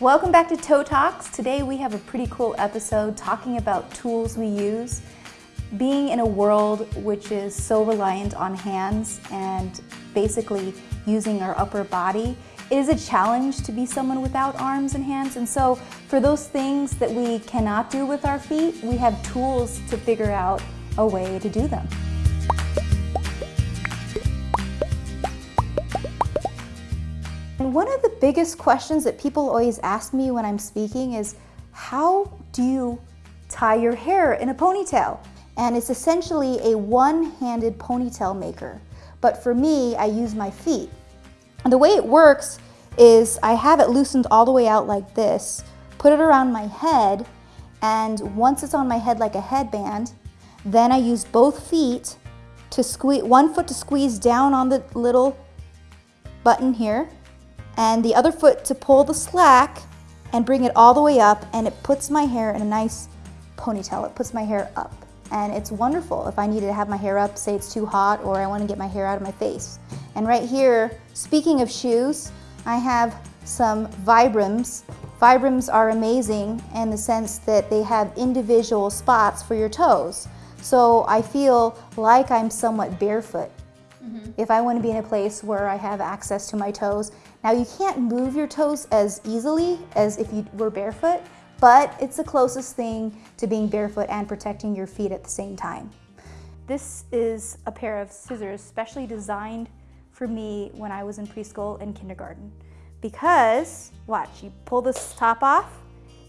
Welcome back to Toe Talks. Today we have a pretty cool episode talking about tools we use. Being in a world which is so reliant on hands and basically using our upper body, it is a challenge to be someone without arms and hands. And so for those things that we cannot do with our feet, we have tools to figure out a way to do them. One of the biggest questions that people always ask me when I'm speaking is, how do you tie your hair in a ponytail? And it's essentially a one-handed ponytail maker. But for me, I use my feet. And the way it works is I have it loosened all the way out like this, put it around my head, and once it's on my head like a headband, then I use both feet to squeeze, one foot to squeeze down on the little button here, and the other foot to pull the slack and bring it all the way up and it puts my hair in a nice ponytail. It puts my hair up and it's wonderful if I needed to have my hair up, say it's too hot or I want to get my hair out of my face. And right here, speaking of shoes, I have some Vibrams. Vibrams are amazing in the sense that they have individual spots for your toes. So I feel like I'm somewhat barefoot mm -hmm. if I want to be in a place where I have access to my toes now you can't move your toes as easily as if you were barefoot, but it's the closest thing to being barefoot and protecting your feet at the same time. This is a pair of scissors specially designed for me when I was in preschool and kindergarten. Because, watch, you pull this top off,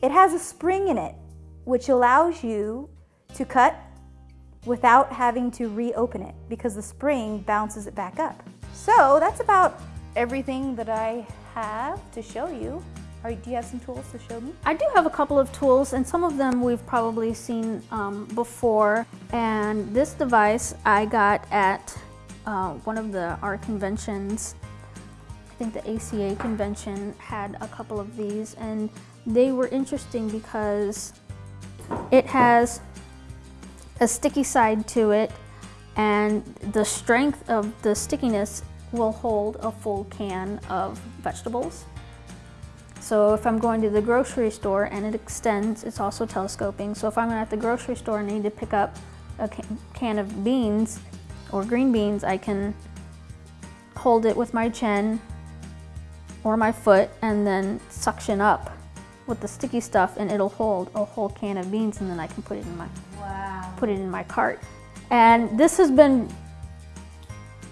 it has a spring in it, which allows you to cut without having to reopen it because the spring bounces it back up. So that's about everything that I have to show you. Are, do you have some tools to show me? I do have a couple of tools and some of them we've probably seen um, before. And this device I got at uh, one of the art conventions. I think the ACA convention had a couple of these and they were interesting because it has a sticky side to it and the strength of the stickiness will hold a full can of vegetables. So if I'm going to the grocery store and it extends, it's also telescoping. So if I'm at the grocery store and I need to pick up a can of beans or green beans, I can hold it with my chin or my foot and then suction up with the sticky stuff and it'll hold a whole can of beans and then I can put it in my wow. put it in my cart. And this has been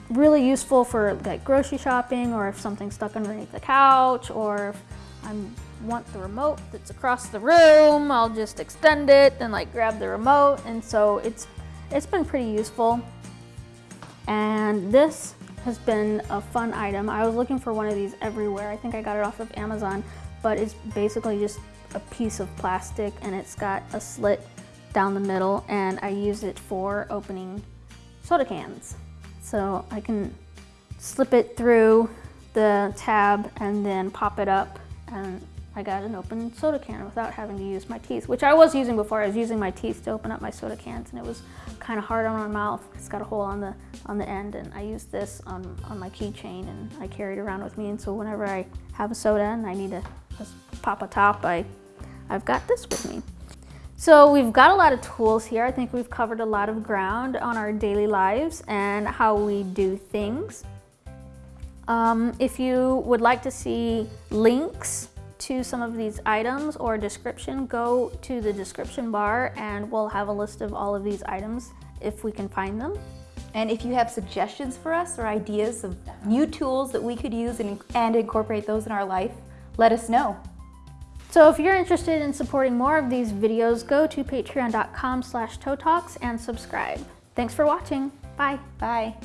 really useful for like grocery shopping or if something's stuck underneath the couch or if I want the remote that's across the room, I'll just extend it and like grab the remote. And so it's, it's been pretty useful. And this has been a fun item. I was looking for one of these everywhere. I think I got it off of Amazon, but it's basically just a piece of plastic and it's got a slit down the middle and I use it for opening soda cans. So I can slip it through the tab and then pop it up and I got an open soda can without having to use my teeth, which I was using before. I was using my teeth to open up my soda cans and it was kind of hard on my mouth. It's got a hole on the on the end and I used this on, on my keychain and I carry it around with me. And so whenever I have a soda and I need to just pop a top, I, I've got this with me. So we've got a lot of tools here. I think we've covered a lot of ground on our daily lives and how we do things. Um, if you would like to see links to some of these items or description, go to the description bar and we'll have a list of all of these items if we can find them. And if you have suggestions for us or ideas of new tools that we could use and, and incorporate those in our life, let us know. So if you're interested in supporting more of these videos, go to patreon.com slash and subscribe. Thanks for watching. Bye. Bye.